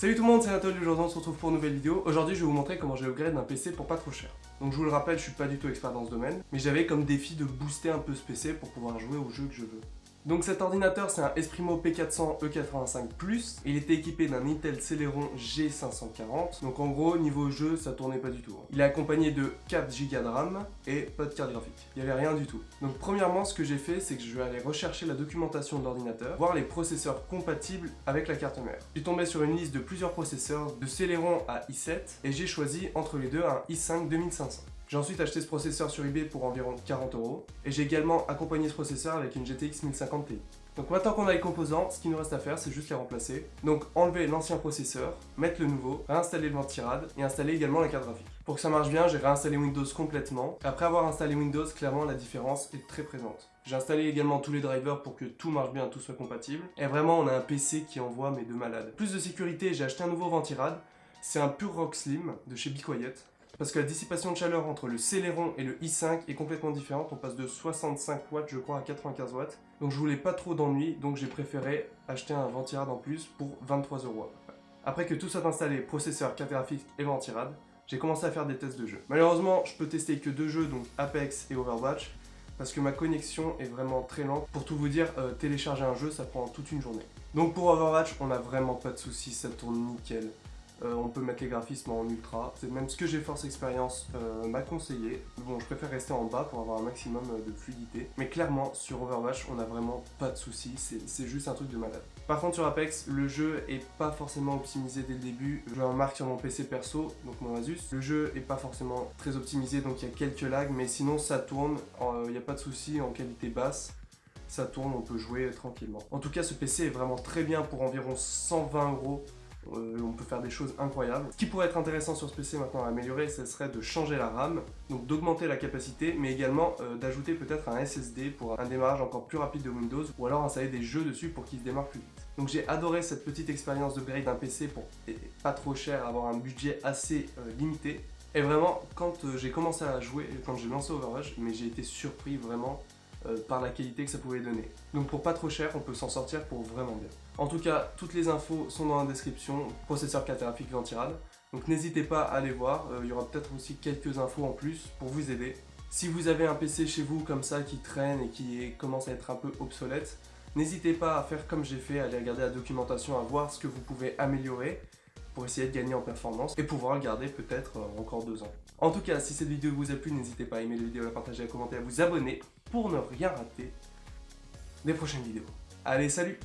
Salut tout le monde, c'est Anatole, aujourd'hui on se retrouve pour une nouvelle vidéo. Aujourd'hui je vais vous montrer comment j'ai upgrade un PC pour pas trop cher. Donc je vous le rappelle, je suis pas du tout expert dans ce domaine, mais j'avais comme défi de booster un peu ce PC pour pouvoir jouer aux jeux que je veux. Donc cet ordinateur c'est un Esprimo P400 E85+, il était équipé d'un Intel Celeron G540, donc en gros niveau jeu ça tournait pas du tout. hein. Il est accompagné de 4 Go de RAM et pas de carte graphique, il y avait rien du tout. Donc premièrement ce que j'ai fait c'est que je vais aller rechercher la documentation de l'ordinateur, voir les processeurs compatibles avec la carte mère. Suis tombé sur une liste de plusieurs processeurs de Celeron à i7 et j'ai choisi entre les deux un i5 2500. J'ai ensuite acheté ce processeur sur eBay pour environ 40 euros et j'ai également accompagné ce processeur avec une GTX 1050 Ti. Donc maintenant qu'on a les composants, ce qu'il nous reste à faire c'est juste les remplacer. Donc enlever l'ancien processeur, mettre le nouveau, réinstaller le ventirad et installer également la carte graphique. Pour que ça marche bien, j'ai réinstallé Windows complètement. Après avoir installé Windows, clairement la différence est très présente. J'ai installé également tous les drivers pour que tout marche bien, tout soit compatible. Et vraiment on a un PC qui envoie mes deux malades. Plus de sécurité, j'ai acheté un nouveau ventirad. C'est un Pure Rock Slim de chez Be parce que la dissipation de chaleur entre le Celeron et le i5 est complètement différente. On passe de 65 watts, je crois, à 95 watts. Donc je voulais pas trop d'ennui, donc j'ai préféré acheter un ventirad en plus pour 23 euros. Après que tout soit installé, processeur, carte graphique et ventirad, j'ai commencé à faire des tests de jeu. Malheureusement, je peux tester que deux jeux, donc Apex et Overwatch, parce que ma connexion est vraiment très lente. Pour tout vous dire, euh, télécharger un jeu, ça prend toute une journée. Donc pour Overwatch, on a vraiment pas de soucis, ça tourne nickel. Euh, on peut mettre les graphismes en ultra. C'est même ce que GeForce Experience euh, m'a conseillé. Bon, je préfère rester en bas pour avoir un maximum euh, de fluidité. Mais clairement, sur Overwatch, on a vraiment pas de soucis. C'est juste un truc de malade. Par contre, sur Apex, le jeu est pas forcément optimisé dès le début. Je remarque sur mon PC perso, donc mon Asus. Le jeu est pas forcément très optimisé, donc il y a quelques lags. Mais sinon, ça tourne. Il n'y a pas de soucis en qualité basse ça tourne, on peut jouer tranquillement. En tout cas, ce PC est vraiment très bien pour environ 120 euros. Euh, on peut faire des choses incroyables. Ce qui pourrait être intéressant sur ce PC maintenant à améliorer, ce serait de changer la RAM, donc d'augmenter la capacité, mais également euh, d'ajouter peut-être un SSD pour un démarrage encore plus rapide de Windows, ou alors installer des jeux dessus pour qu'il se démarre plus vite. Donc j'ai adoré cette petite expérience de grade d'un PC pour pas trop cher, avoir un budget assez euh, limité. Et vraiment, quand j'ai commencé à jouer, quand j'ai lancé Overwatch, mais j'ai été surpris vraiment euh, par la qualité que ça pouvait donner. Donc pour pas trop cher, on peut s'en sortir pour vraiment bien. En tout cas, toutes les infos sont dans la description, processeur graphique ventirad. Donc n'hésitez pas à aller voir, euh, il y aura peut-être aussi quelques infos en plus pour vous aider. Si vous avez un PC chez vous comme ça qui traîne et qui commence à être un peu obsolète, n'hésitez pas à faire comme j'ai fait, à aller regarder la documentation, à voir ce que vous pouvez améliorer pour essayer de gagner en performance et pouvoir le garder peut-être euh, encore deux ans. En tout cas, si cette vidéo vous a plu, n'hésitez pas à aimer la vidéo, à partager, à commenter, à vous abonner pour ne rien rater des prochaines vidéos. Allez, salut